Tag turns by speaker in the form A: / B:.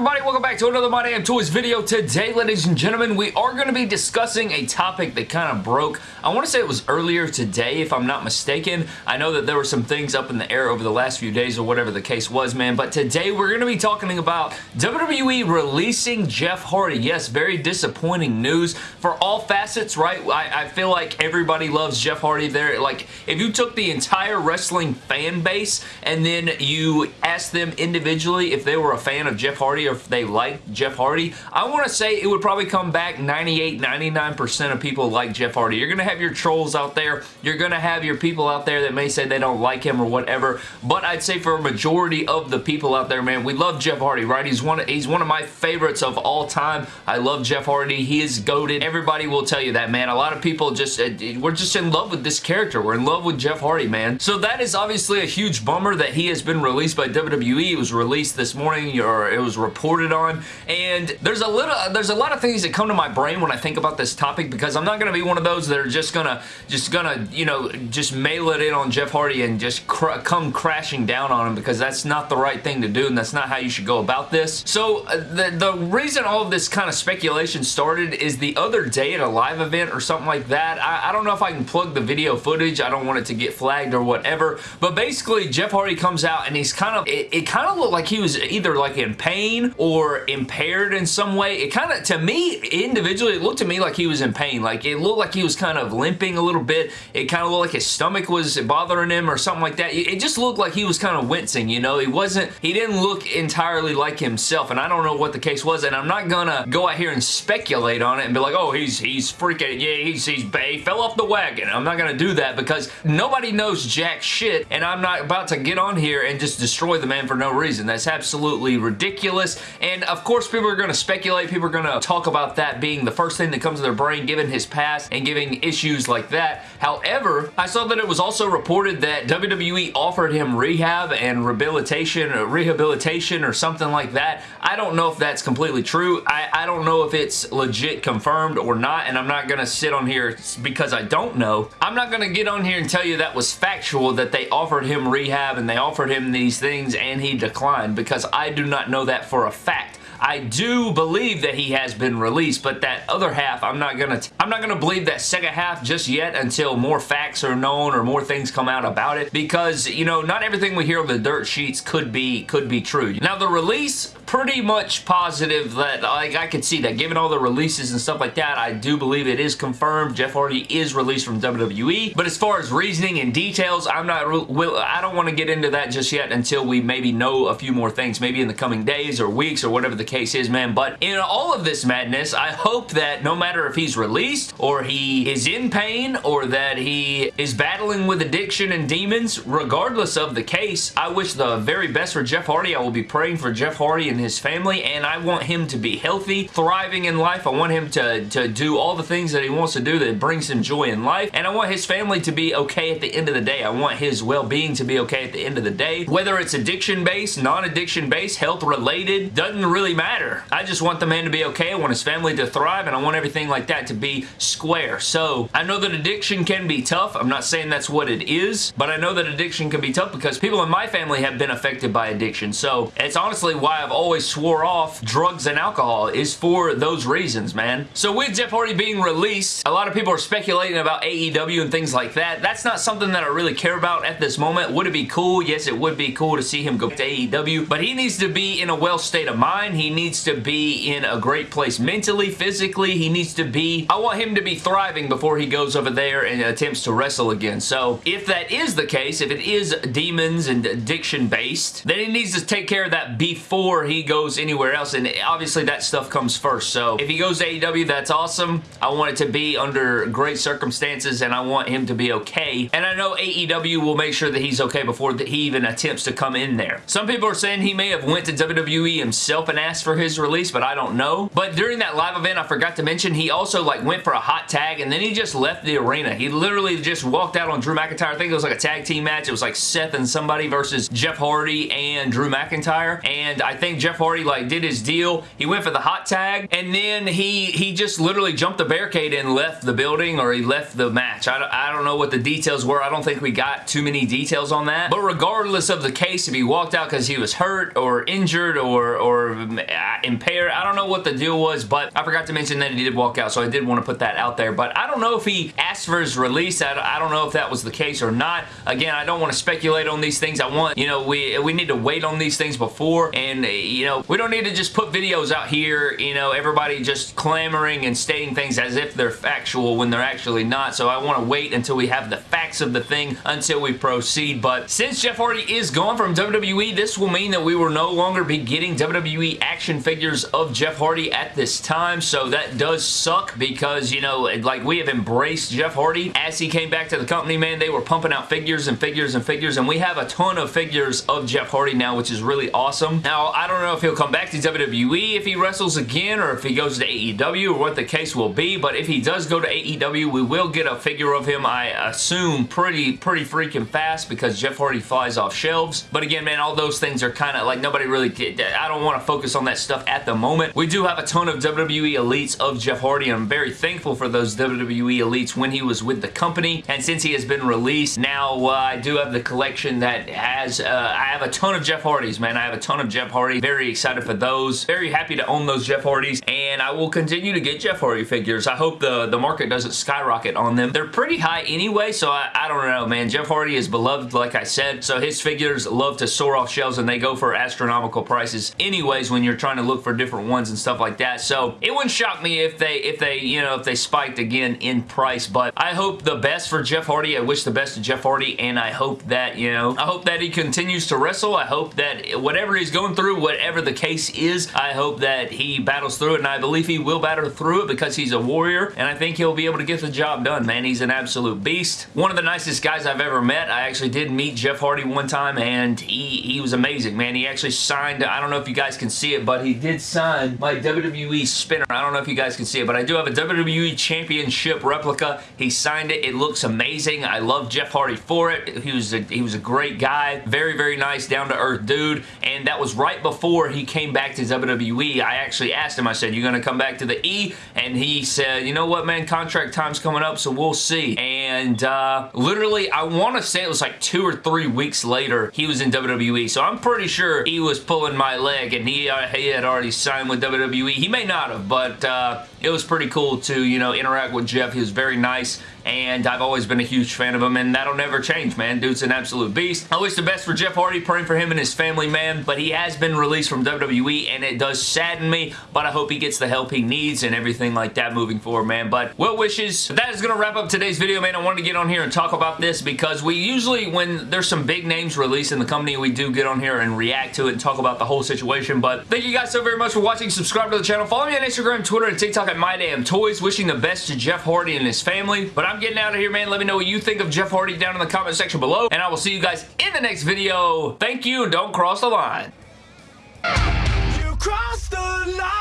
A: everybody? Welcome back to another My Damn Toys video. Today, ladies and gentlemen, we are going to be discussing a topic that kind of broke. I want to say it was earlier today, if I'm not mistaken. I know that there were some things up in the air over the last few days or whatever the case was, man. But today, we're going to be talking about WWE releasing Jeff Hardy. Yes, very disappointing news for all facets, right? I, I feel like everybody loves Jeff Hardy there. Like, if you took the entire wrestling fan base and then you asked them individually if they were a fan of Jeff Hardy or they like Jeff Hardy, I want to say it would probably come back 98, 99% of people like Jeff Hardy. You're going to have your trolls out there. You're going to have your people out there that may say they don't like him or whatever, but I'd say for a majority of the people out there, man, we love Jeff Hardy, right? He's one, of, he's one of my favorites of all time. I love Jeff Hardy. He is goaded. Everybody will tell you that, man. A lot of people just, uh, we're just in love with this character. We're in love with Jeff Hardy, man. So that is obviously a huge bummer that he has been released by WWE. It was released this morning, or it was reported on, and there's a little, there's a lot of things that come to my brain when I think about this topic because I'm not going to be one of those that are just gonna, just gonna, you know, just mail it in on Jeff Hardy and just cr come crashing down on him because that's not the right thing to do and that's not how you should go about this. So uh, the, the reason all of this kind of speculation started is the other day at a live event or something like that. I, I don't know if I can plug the video footage. I don't want it to get flagged or whatever, but basically Jeff Hardy comes out and he's kind of, it, it kind of looked like he was either like in pain or impaired in some way. It kind of, to me, individually, it looked to me like he was in pain. Like, it looked like he was kind of limping a little bit. It kind of looked like his stomach was bothering him or something like that. It just looked like he was kind of wincing, you know? He wasn't, he didn't look entirely like himself, and I don't know what the case was, and I'm not gonna go out here and speculate on it and be like, oh, he's he's freaking, yeah, he's, he's, he fell off the wagon. I'm not gonna do that because nobody knows jack shit, and I'm not about to get on here and just destroy the man for no reason. That's absolutely ridiculous, and of course, people are gonna speculate, people are gonna talk about that being the first thing that comes to their brain given his past and giving issues like that. However, I saw that it was also reported that WWE offered him rehab and rehabilitation or rehabilitation or something like that. I don't know if that's completely true. I, I don't know if it's legit confirmed or not, and I'm not going to sit on here because I don't know. I'm not going to get on here and tell you that was factual that they offered him rehab and they offered him these things and he declined because I do not know that for a fact. I do believe that he has been released, but that other half, I'm not gonna, I'm not gonna believe that second half just yet until more facts are known or more things come out about it, because you know, not everything we hear on the dirt sheets could be could be true. Now the release, pretty much positive that like I could see that. Given all the releases and stuff like that I do believe it is confirmed. Jeff Hardy is released from WWE but as far as reasoning and details I'm not will I don't want to get into that just yet until we maybe know a few more things maybe in the coming days or weeks or whatever the case is man. But in all of this madness I hope that no matter if he's released or he is in pain or that he is battling with addiction and demons regardless of the case I wish the very best for Jeff Hardy. I will be praying for Jeff Hardy and his family, and I want him to be healthy, thriving in life. I want him to, to do all the things that he wants to do that brings him joy in life, and I want his family to be okay at the end of the day. I want his well-being to be okay at the end of the day. Whether it's addiction-based, non-addiction-based, health-related, doesn't really matter. I just want the man to be okay. I want his family to thrive, and I want everything like that to be square. So, I know that addiction can be tough. I'm not saying that's what it is, but I know that addiction can be tough because people in my family have been affected by addiction. So, it's honestly why I've always always swore off drugs and alcohol is for those reasons, man. So with Jeff Hardy being released, a lot of people are speculating about AEW and things like that. That's not something that I really care about at this moment. Would it be cool? Yes, it would be cool to see him go to AEW, but he needs to be in a well state of mind. He needs to be in a great place mentally, physically. He needs to be, I want him to be thriving before he goes over there and attempts to wrestle again. So if that is the case, if it is demons and addiction based, then he needs to take care of that before he goes anywhere else, and obviously that stuff comes first. So if he goes to AEW, that's awesome. I want it to be under great circumstances, and I want him to be okay. And I know AEW will make sure that he's okay before he even attempts to come in there. Some people are saying he may have went to WWE himself and asked for his release, but I don't know. But during that live event, I forgot to mention, he also like went for a hot tag, and then he just left the arena. He literally just walked out on Drew McIntyre. I think it was like a tag team match. It was like Seth and somebody versus Jeff Hardy and Drew McIntyre. And I think Jeff Jeff Hardy like did his deal. He went for the hot tag and then he he just literally jumped the barricade and left the building or he left the match. I don't, I don't know what the details were. I don't think we got too many details on that. But regardless of the case, if he walked out because he was hurt or injured or, or uh, impaired, I don't know what the deal was, but I forgot to mention that he did walk out, so I did want to put that out there. But I don't know if he asked for his release. I, I don't know if that was the case or not. Again, I don't want to speculate on these things. I want, you know, we, we need to wait on these things before, and, you know, we don't need to just put videos out here, you know, everybody just clamoring and stating things as if they're factual when they're actually not. So I want to wait until we have the facts of the thing until we proceed. But since Jeff Hardy is gone from WWE, this will mean that we will no longer be getting WWE action figures of Jeff Hardy at this time. So that does suck because, you know, like we have embraced Jeff Hardy. As he came back to the company, man, they were pumping out figures and figures and figures. And we have a ton of figures of Jeff Hardy now, which is really awesome. Now, I don't know if he'll come back to WWE if he wrestles again or if he goes to AEW or what the case will be. But if he does go to AEW, we will get a figure of him, I assume, pretty, pretty freaking fast because Jeff Hardy flies off shelves. But again, man, all those things are kind of like nobody really, I don't want to focus on that stuff at the moment. We do have a ton of WWE Elites of Jeff Hardy, and I'm very thankful for those WWE Elites when he was with the company. And since he has been released, now uh, I do have the collection that has, uh, I have a ton of Jeff Hardys, man. I have a ton of Jeff Hardy. Very excited for those. Very happy to own those Jeff Hardys, and I will continue to get Jeff Hardy figures. I hope the, the market doesn't skyrocket on them. They're pretty high anyway, so I, I don't know, man. Jeff Hardy is beloved, like I said, so his figures love to soar off shelves, and they go for astronomical prices anyways when you're trying to look for different ones and stuff like that. So it wouldn't shock me if they, if they, you know, if they spiked again in price, but I hope the best for Jeff Hardy. I wish the best to Jeff Hardy, and I hope that, you know, I hope that he continues to wrestle. I hope that whatever he's going through, whatever the case is, I hope that he battles through it, and I believe he will battle through it because he's a warrior, and I think he'll be able to get the job done, man. He's an absolute beast. One of the nicest guys I've ever met. I actually did meet Jeff Hardy one time, and he, he was amazing, man. He actually signed, I don't know if you guys can see it, but he did sign my WWE spinner. I don't know if you guys can see it, but I do have a WWE Championship replica. He signed it. It looks amazing. I love Jeff Hardy for it. He was a, he was a great guy. Very, very nice, down-to-earth dude, and that was right before he came back to WWE. I actually asked him, I said, "You're going to come back to the E? And he said, you know what, man, contract time's coming up, so we'll see. And uh, literally, I want to say it was like two or three weeks later, he was in WWE. So I'm pretty sure he was pulling my leg and he, uh, he had already signed with WWE. He may not have, but uh, it was pretty cool to, you know, interact with Jeff. He was very nice and I've always been a huge fan of him, and that'll never change, man. Dude's an absolute beast. I wish the best for Jeff Hardy, praying for him and his family, man, but he has been released from WWE, and it does sadden me, but I hope he gets the help he needs and everything like that moving forward, man. But well wishes. That is going to wrap up today's video, man. I wanted to get on here and talk about this because we usually, when there's some big names released in the company, we do get on here and react to it and talk about the whole situation. But thank you guys so very much for watching. Subscribe to the channel. Follow me on Instagram, Twitter, and TikTok at MyDamnToys. Wishing the best to Jeff Hardy and his family. But I'm getting out of here, man. Let me know what you think of Jeff Hardy down in the comment section below. And I will see you guys in the next video. Thank you. Don't cross the line. You the line.